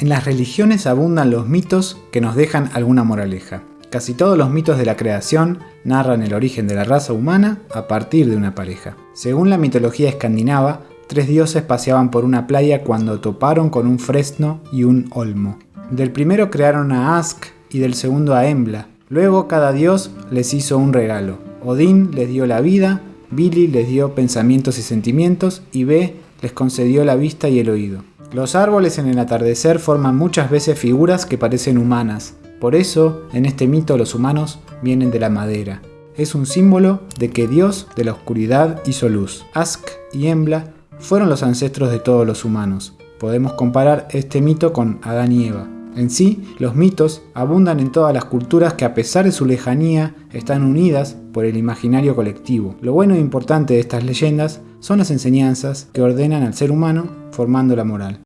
En las religiones abundan los mitos que nos dejan alguna moraleja. Casi todos los mitos de la creación narran el origen de la raza humana a partir de una pareja. Según la mitología escandinava, tres dioses paseaban por una playa cuando toparon con un fresno y un olmo. Del primero crearon a Ask y del segundo a Embla. Luego cada dios les hizo un regalo. Odín les dio la vida, Billy les dio pensamientos y sentimientos y Be les concedió la vista y el oído. Los árboles en el atardecer forman muchas veces figuras que parecen humanas. Por eso, en este mito los humanos vienen de la madera. Es un símbolo de que Dios de la oscuridad hizo luz. Ask y Embla fueron los ancestros de todos los humanos. Podemos comparar este mito con Adán y Eva. En sí, los mitos abundan en todas las culturas que a pesar de su lejanía están unidas por el imaginario colectivo. Lo bueno e importante de estas leyendas son las enseñanzas que ordenan al ser humano formando la moral.